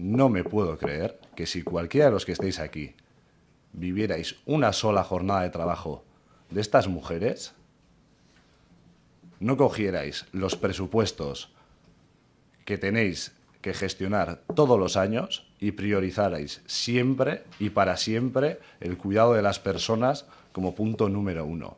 no me puedo creer que si cualquiera de los que estéis aquí vivierais una sola jornada de trabajo de estas mujeres, no cogierais los presupuestos que tenéis que gestionar todos los años y priorizarais siempre y para siempre el cuidado de las personas como punto número uno.